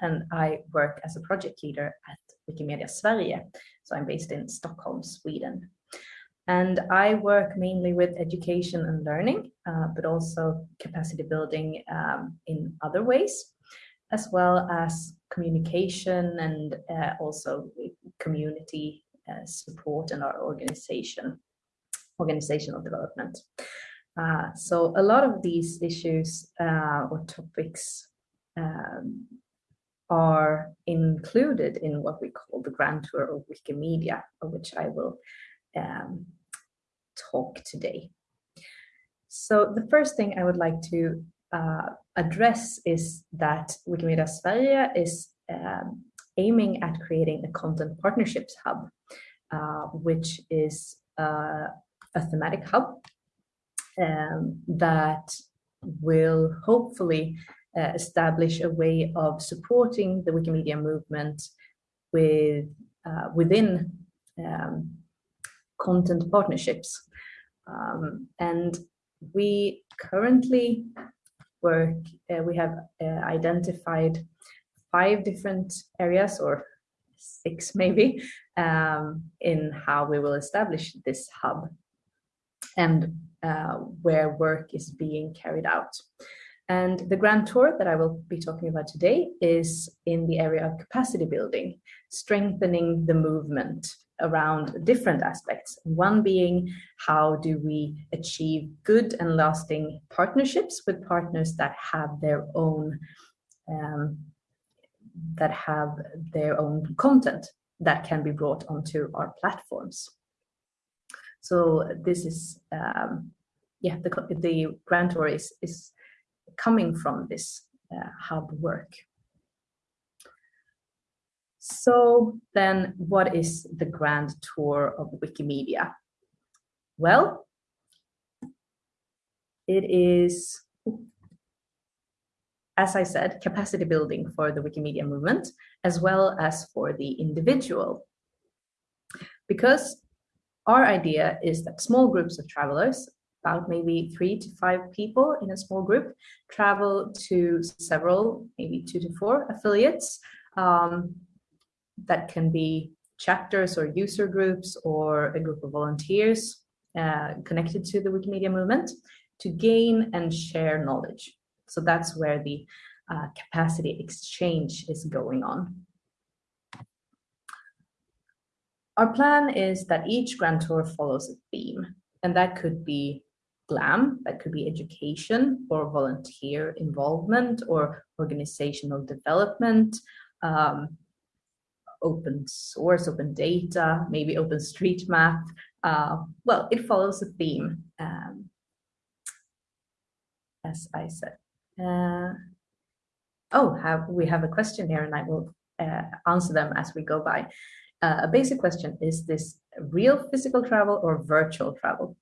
and I work as a project leader at Wikimedia Sverige. So I'm based in Stockholm, Sweden. And I work mainly with education and learning, uh, but also capacity building um, in other ways, as well as communication and uh, also community uh, support in our organization, organizational development. Uh, so a lot of these issues uh, or topics um, are included in what we call the Grand Tour of Wikimedia, of which I will um, talk today. So the first thing I would like to uh, address is that Wikimedia Sverige is um, aiming at creating a content partnerships hub, uh, which is uh, a thematic hub um, that will hopefully uh, establish a way of supporting the Wikimedia movement with uh, within um, content partnerships. Um, and we currently work, uh, we have uh, identified five different areas or six maybe um, in how we will establish this hub and uh, where work is being carried out. And the grand tour that I will be talking about today is in the area of capacity building, strengthening the movement around different aspects. One being how do we achieve good and lasting partnerships with partners that have their own um, that have their own content that can be brought onto our platforms. So this is um, yeah the the grand tour is is coming from this uh, hub work. So then what is the grand tour of Wikimedia? Well, it is, as I said, capacity building for the Wikimedia movement, as well as for the individual. Because our idea is that small groups of travelers about maybe three to five people in a small group, travel to several, maybe two to four affiliates um, that can be chapters or user groups or a group of volunteers uh, connected to the Wikimedia movement to gain and share knowledge. So that's where the uh, capacity exchange is going on. Our plan is that each Grand Tour follows a theme, and that could be GLAM, that could be education or volunteer involvement or organizational development, um, open source, open data, maybe open OpenStreetMap. Uh, well, it follows a theme, um, as I said. Uh, oh, have, we have a question here and I will uh, answer them as we go by. Uh, a basic question, is this real physical travel or virtual travel?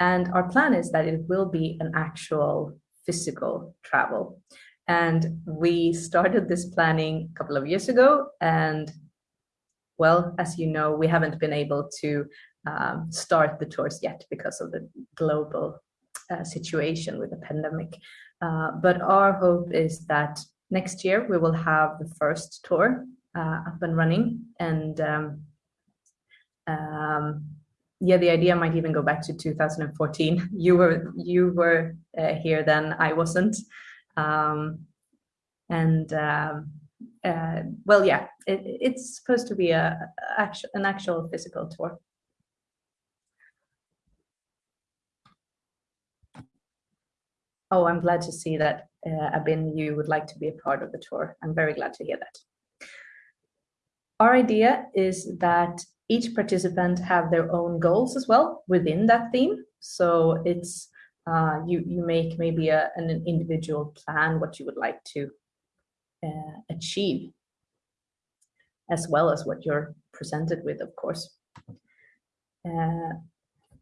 And our plan is that it will be an actual physical travel. And we started this planning a couple of years ago. And well, as you know, we haven't been able to um, start the tours yet because of the global uh, situation with the pandemic. Uh, but our hope is that next year we will have the first tour uh, up and running and um, um, yeah, the idea might even go back to 2014. You were you were uh, here then, I wasn't. Um, and um, uh, well, yeah, it, it's supposed to be a, a an actual physical tour. Oh, I'm glad to see that, uh, Abin, you would like to be a part of the tour. I'm very glad to hear that. Our idea is that each participant have their own goals as well within that theme. So it's uh, you you make maybe a, an individual plan what you would like to uh, achieve, as well as what you're presented with, of course. Uh,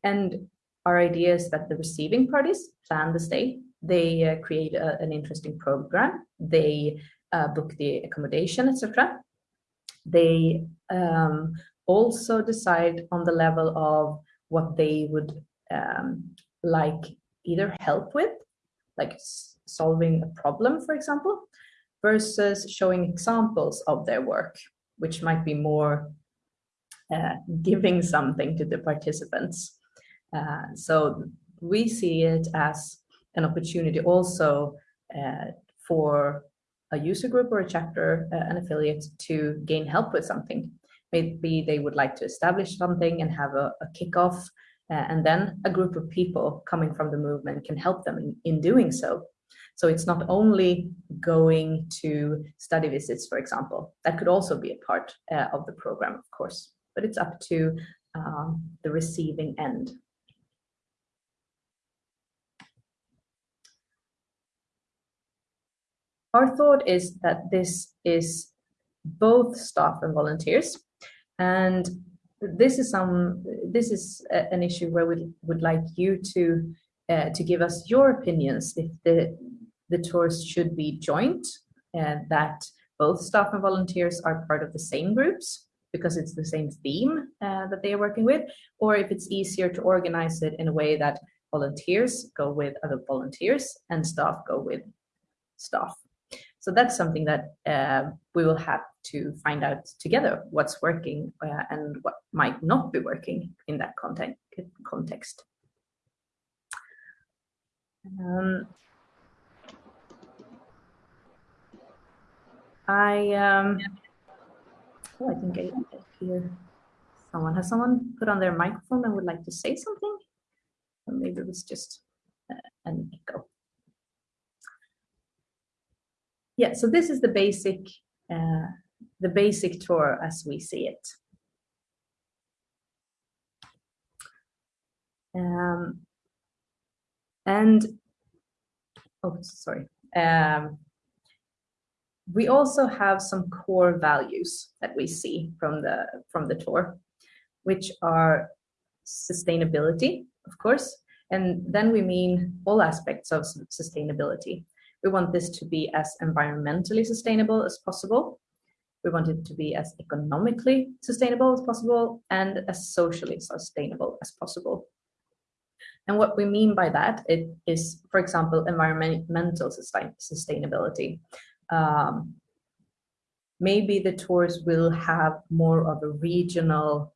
and our idea is that the receiving parties plan the stay. They uh, create a, an interesting program. They uh, book the accommodation, etc. They um, also decide on the level of what they would um, like either help with, like solving a problem, for example, versus showing examples of their work, which might be more uh, giving something to the participants. Uh, so we see it as an opportunity also uh, for a user group or a chapter, uh, an affiliate to gain help with something. Maybe they would like to establish something and have a, a kickoff, uh, and then a group of people coming from the movement can help them in, in doing so. So it's not only going to study visits, for example, that could also be a part uh, of the program, of course, but it's up to um, the receiving end. Our thought is that this is both staff and volunteers. And this is some this is a, an issue where we would like you to uh, to give us your opinions if the the tours should be joint and that both staff and volunteers are part of the same groups because it's the same theme uh, that they are working with or if it's easier to organize it in a way that volunteers go with other volunteers and staff go with staff so that's something that uh, we will have to find out together what's working uh, and what might not be working in that content, context. Um, I, um, oh, I think I hear someone. Has someone put on their microphone and would like to say something? Or maybe it was just uh, an echo yeah, so this is the basic, uh, the basic tour as we see it. Um, and, oh, sorry. Um, we also have some core values that we see from the, from the tour, which are sustainability, of course, and then we mean all aspects of sustainability. We want this to be as environmentally sustainable as possible. We want it to be as economically sustainable as possible and as socially sustainable as possible. And what we mean by that it is, for example, environmental sustain sustainability. Um, maybe the tours will have more of a regional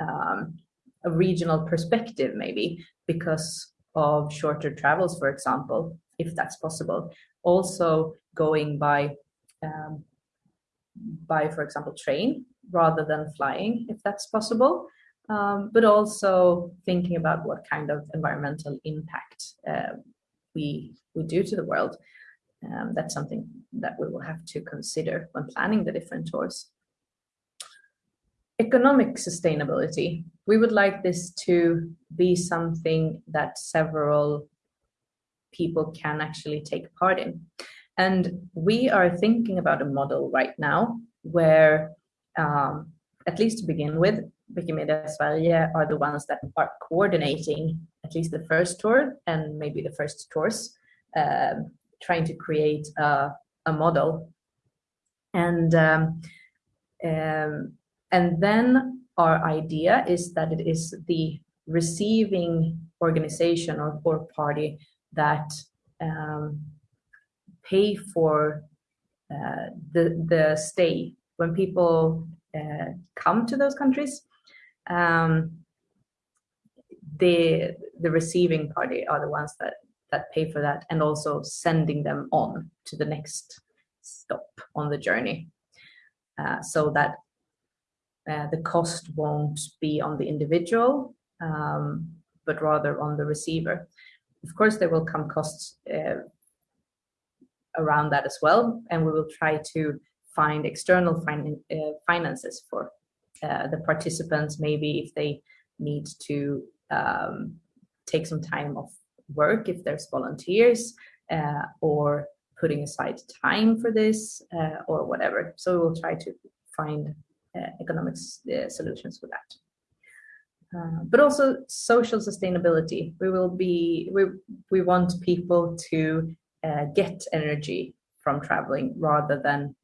um, a regional perspective maybe because of shorter travels, for example if that's possible. Also going by, um, by for example, train rather than flying, if that's possible. Um, but also thinking about what kind of environmental impact uh, we, we do to the world. Um, that's something that we will have to consider when planning the different tours. Economic sustainability. We would like this to be something that several people can actually take part in. And we are thinking about a model right now where, um, at least to begin with, Wikimedia Sverige are the ones that are coordinating at least the first tour and maybe the first tours, um, trying to create a, a model. And, um, um, and then our idea is that it is the receiving organization or, or party that um, pay for uh, the, the stay when people uh, come to those countries. Um, the, the receiving party are the ones that, that pay for that and also sending them on to the next stop on the journey uh, so that uh, the cost won't be on the individual, um, but rather on the receiver. Of course, there will come costs uh, around that as well, and we will try to find external fin uh, finances for uh, the participants, maybe if they need to um, take some time off work, if there's volunteers, uh, or putting aside time for this, uh, or whatever. So we will try to find uh, economic solutions for that. Uh, but also social sustainability. We will be, we, we want people to uh, get energy from traveling rather than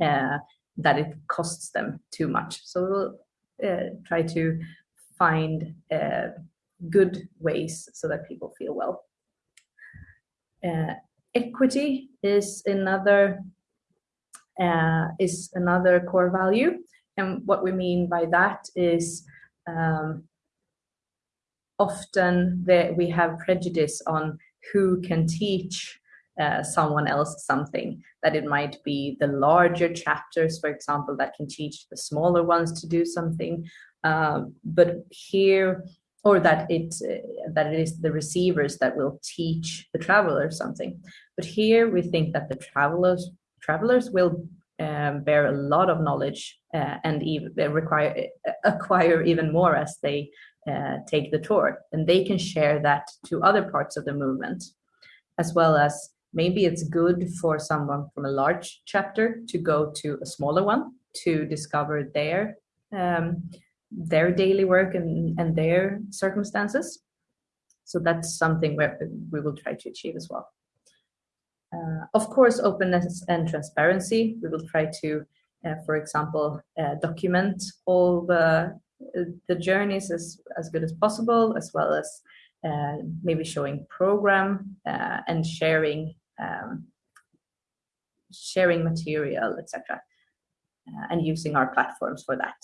uh, that it costs them too much. So we'll uh, try to find uh, good ways so that people feel well. equity is another is another core value. And what we mean by that is um, often that we have prejudice on who can teach uh, someone else something that it might be the larger chapters for example that can teach the smaller ones to do something. Um, but here or that it uh, that it is the receivers that will teach the traveler something. But here we think that the travelers travelers will um, bear a lot of knowledge uh, and even require acquire even more as they uh, take the tour and they can share that to other parts of the movement as well as maybe it's good for someone from a large chapter to go to a smaller one to discover their um, their daily work and, and their circumstances. So that's something where we will try to achieve as well. Uh, of course, openness and transparency. We will try to, uh, for example, uh, document all the the journeys as, as good as possible, as well as uh, maybe showing program uh, and sharing um, sharing material, etc., uh, and using our platforms for that.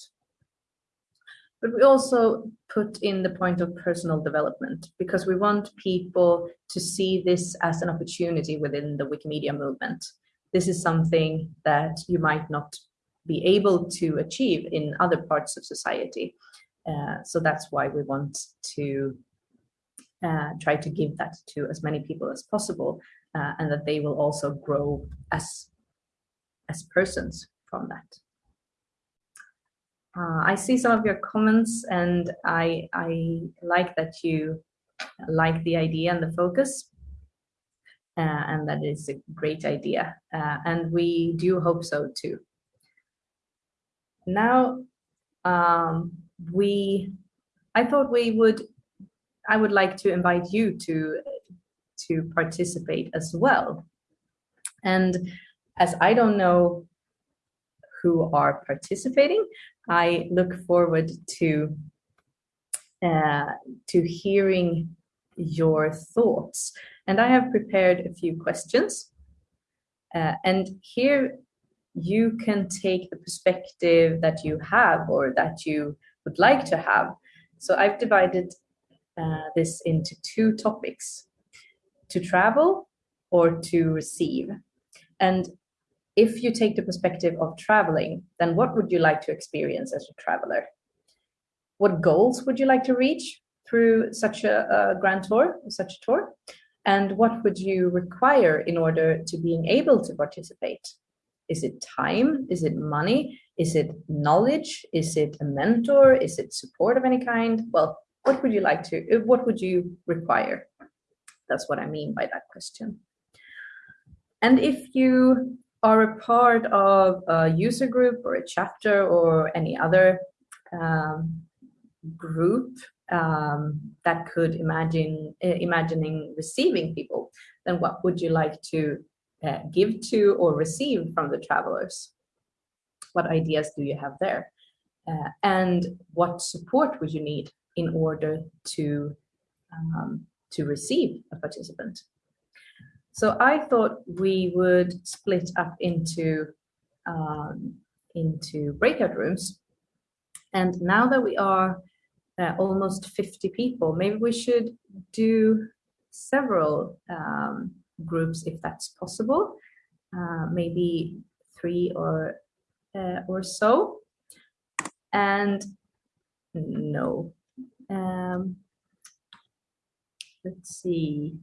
But we also put in the point of personal development because we want people to see this as an opportunity within the Wikimedia movement. This is something that you might not be able to achieve in other parts of society. Uh, so that's why we want to uh, try to give that to as many people as possible uh, and that they will also grow as as persons from that. Uh, I see some of your comments and I, I like that you like the idea and the focus uh, and that is a great idea uh, and we do hope so too. Now um, we, I thought we would, I would like to invite you to to participate as well. And as I don't know who are participating, I look forward to uh, to hearing your thoughts. And I have prepared a few questions. Uh, and here you can take the perspective that you have or that you would like to have. So I've divided uh, this into two topics to travel or to receive. And if you take the perspective of traveling, then what would you like to experience as a traveler? What goals would you like to reach through such a, a grand tour, such a tour? And what would you require in order to being able to participate? Is it time? Is it money? Is it knowledge? Is it a mentor? Is it support of any kind? Well, what would you like to, uh, what would you require? That's what I mean by that question. And if you are a part of a user group or a chapter or any other um, group um, that could imagine uh, imagining receiving people, then what would you like to uh, give to or receive from the travelers? What ideas do you have there? Uh, and what support would you need in order to um, to receive a participant. So I thought we would split up into, um, into breakout rooms. And now that we are uh, almost 50 people, maybe we should do several um, groups if that's possible, uh, maybe three or, uh, or so. And no, um, let's see.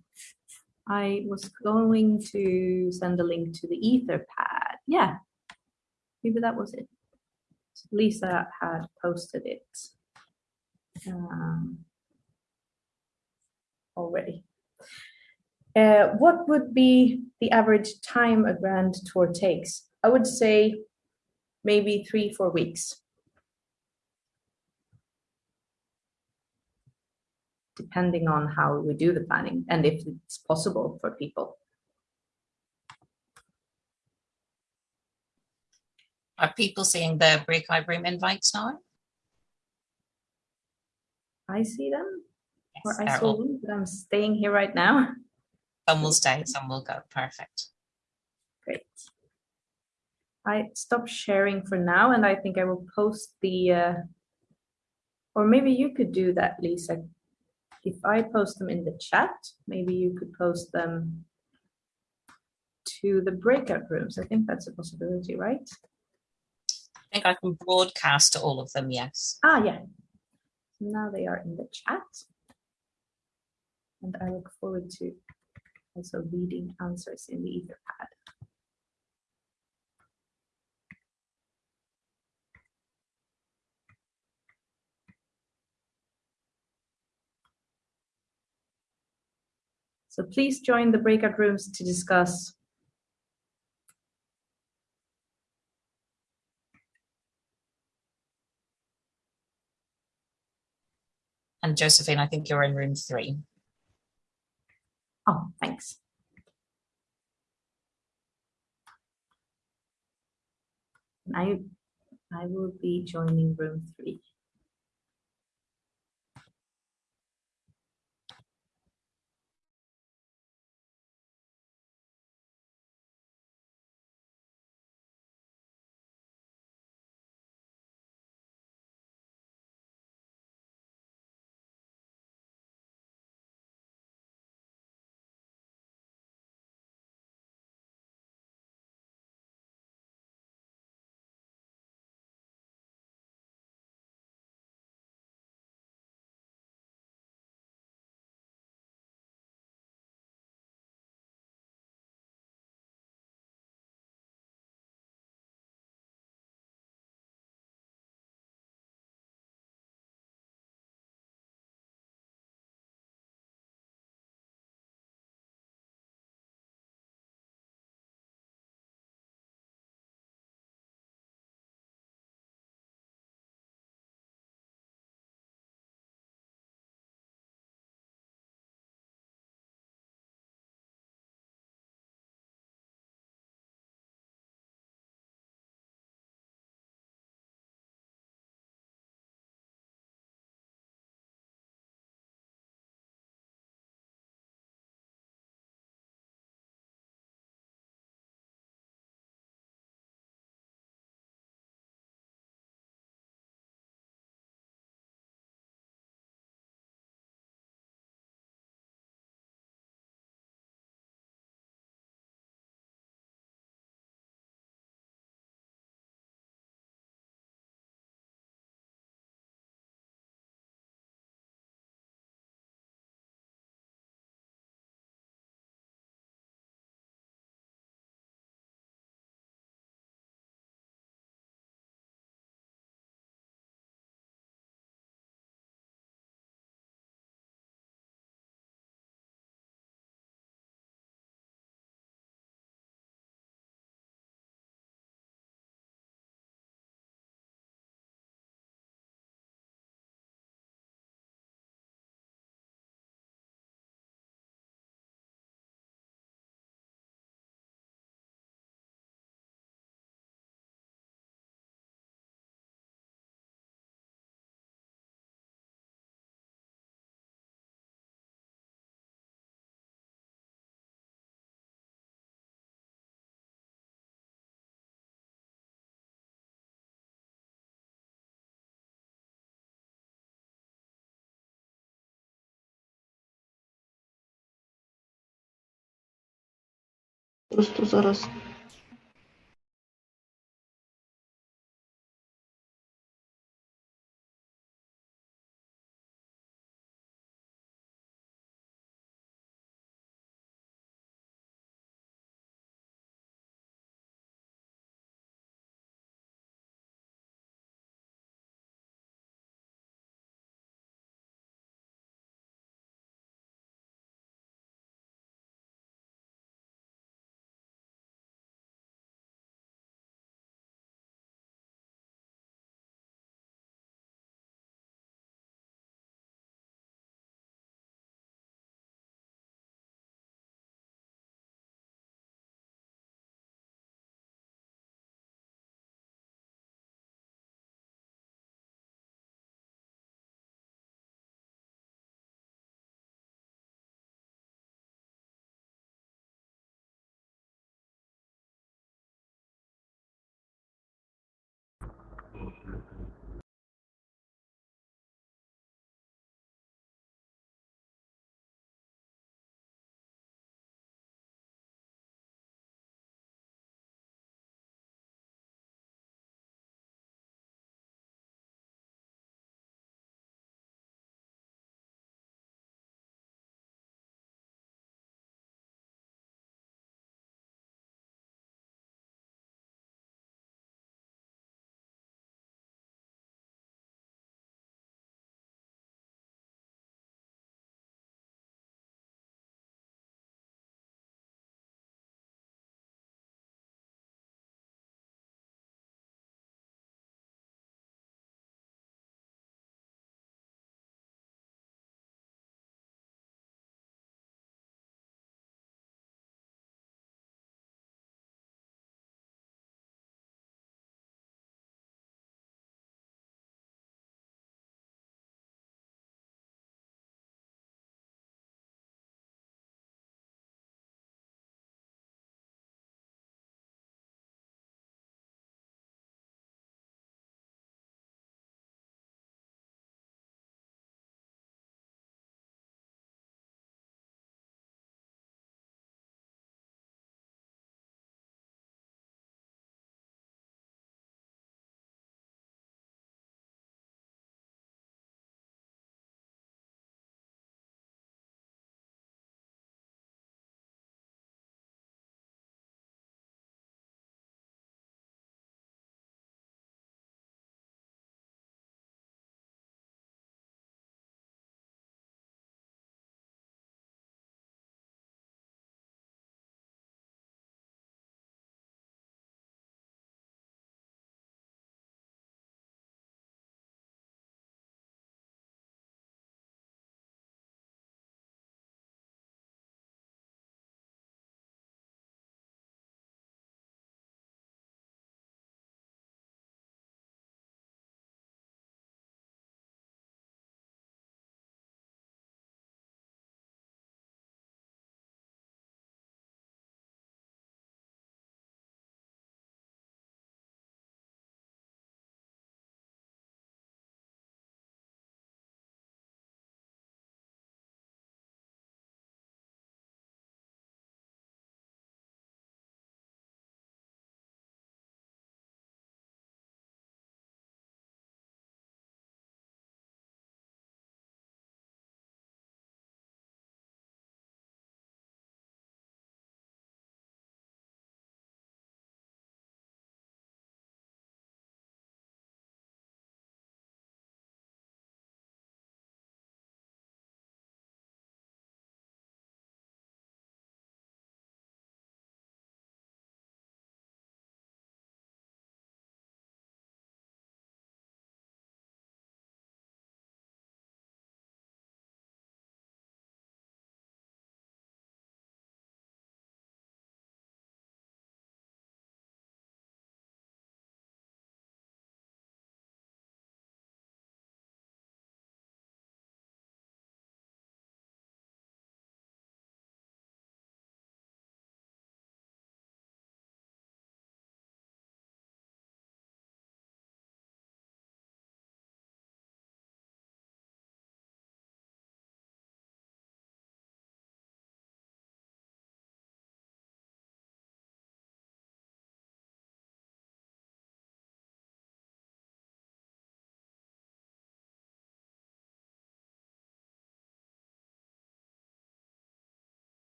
I was going to send a link to the Etherpad. Yeah, maybe that was it. Lisa had posted it um, already. Uh, what would be the average time a grand tour takes? I would say maybe three, four weeks. Depending on how we do the planning and if it's possible for people. Are people seeing the breakout room invites now? I see them, yes, or I saw them, but I'm staying here right now. Some will stay, some will go. Perfect. Great. I stop sharing for now, and I think I will post the, uh, or maybe you could do that, Lisa. If I post them in the chat, maybe you could post them to the breakout rooms. I think that's a possibility, right? I think I can broadcast to all of them, yes. Ah, yeah. Now they are in the chat. And I look forward to also reading answers in the Etherpad. So please join the breakout rooms to discuss And Josephine, I think you're in room three. Oh, thanks. I I will be joining room three. Просто зараз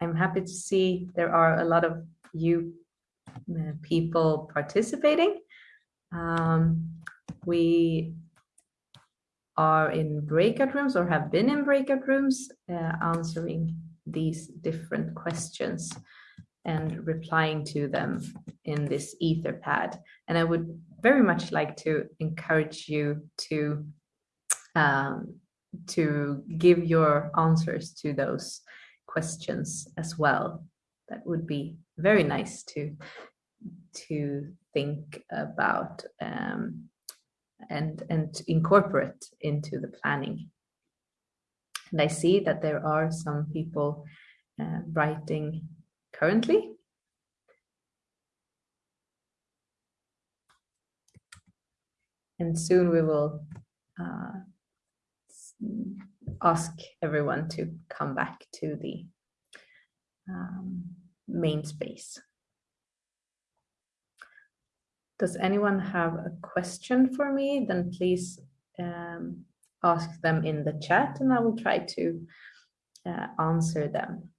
I'm happy to see there are a lot of you uh, people participating. Um, we are in breakout rooms or have been in breakout rooms uh, answering these different questions and replying to them in this etherpad and i would very much like to encourage you to um, to give your answers to those questions as well that would be very nice to to think about um, and and incorporate into the planning. And I see that there are some people uh, writing currently. And soon we will uh, ask everyone to come back to the um, main space. Does anyone have a question for me? Then please um, ask them in the chat and I will try to uh, answer them.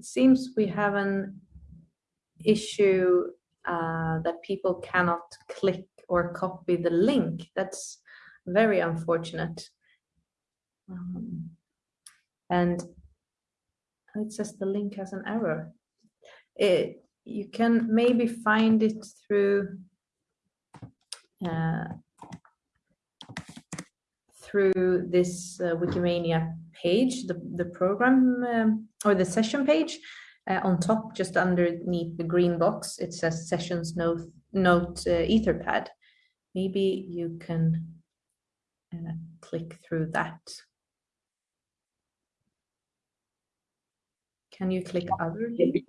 It seems we have an issue uh, that people cannot click or copy the link. That's very unfortunate. Um, and it says the link has an error. It, you can maybe find it through uh, through this uh, Wikimania page, the, the program um, or the session page. Uh, on top, just underneath the green box, it says sessions note, note uh, etherpad. Maybe you can uh, click through that. Can you click other links?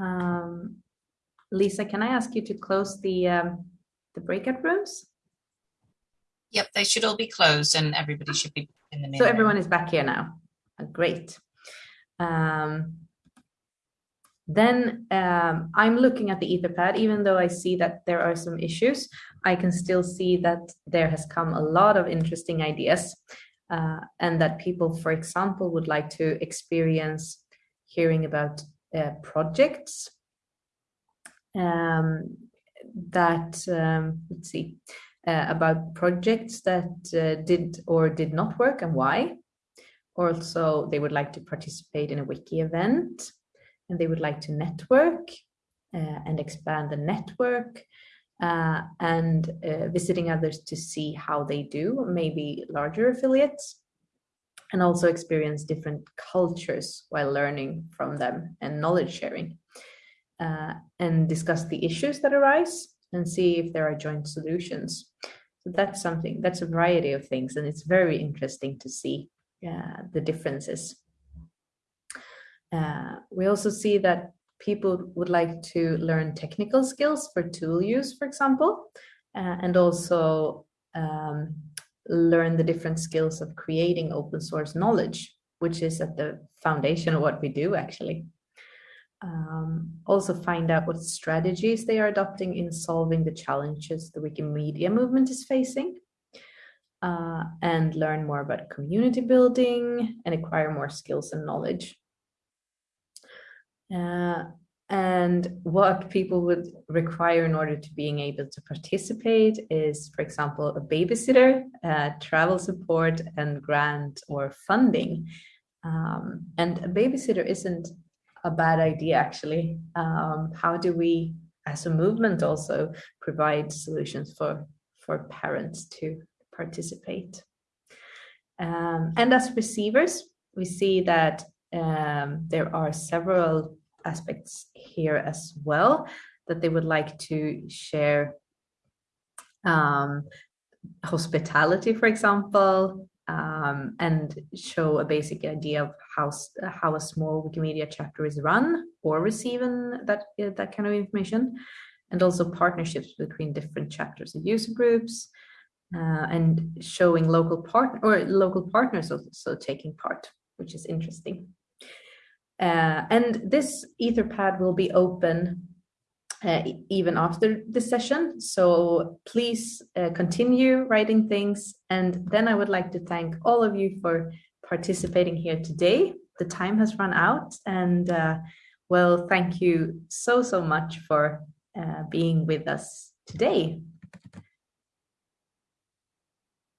Um, Lisa, can I ask you to close the um, the breakout rooms? Yep, they should all be closed and everybody should be in the main So room. everyone is back here now. Uh, Great. Um, then um, I'm looking at the Etherpad, even though I see that there are some issues, I can still see that there has come a lot of interesting ideas uh, and that people, for example, would like to experience hearing about uh, projects um, that, um, let's see, uh, about projects that uh, did or did not work and why. Also, they would like to participate in a wiki event and they would like to network uh, and expand the network uh, and visiting others to see how they do, maybe larger affiliates, and also experience different cultures while learning from them and knowledge sharing. Uh, and discuss the issues that arise and see if there are joint solutions. So that's something, that's a variety of things, and it's very interesting to see uh, the differences. Uh, we also see that people would like to learn technical skills for tool use, for example, uh, and also um, learn the different skills of creating open source knowledge, which is at the foundation of what we do actually. Um, also find out what strategies they are adopting in solving the challenges the Wikimedia movement is facing. Uh, and learn more about community building and acquire more skills and knowledge. Uh, and what people would require in order to being able to participate is, for example, a babysitter, uh, travel support, and grant or funding. Um, and a babysitter isn't a bad idea, actually. Um, how do we, as a movement, also provide solutions for, for parents to participate? Um, and as receivers, we see that um, there are several aspects here as well that they would like to share um, hospitality, for example, um, and show a basic idea of how how a small Wikimedia chapter is run or receiving that that kind of information, and also partnerships between different chapters and user groups, uh, and showing local partner or local partners also taking part, which is interesting. Uh, and this Etherpad will be open uh, even after the session. So please uh, continue writing things. And then I would like to thank all of you for participating here today. The time has run out and uh, well, thank you so, so much for uh, being with us today.